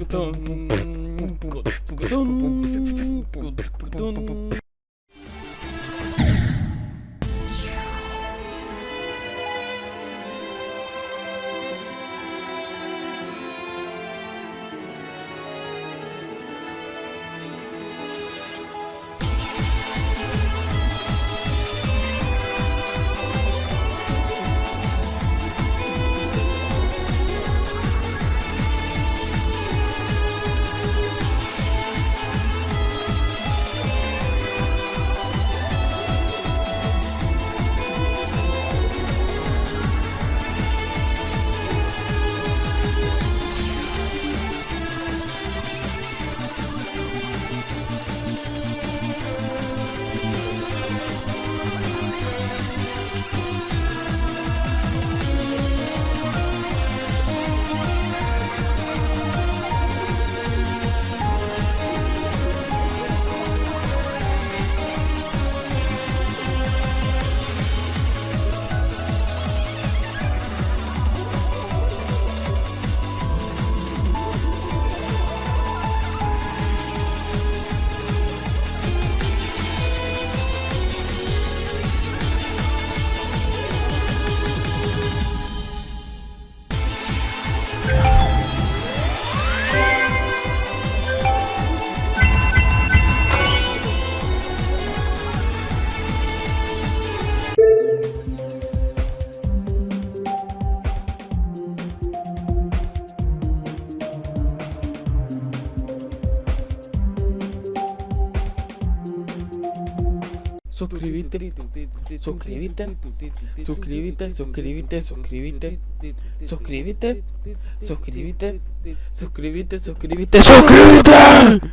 Кутон. Кутон. Кутон. Кутон. Suscríbete, suscríbete, suscríbete, suscríbete, suscríbete, suscríbete, suscríbete, suscríbete, suscríbete, suscríbete.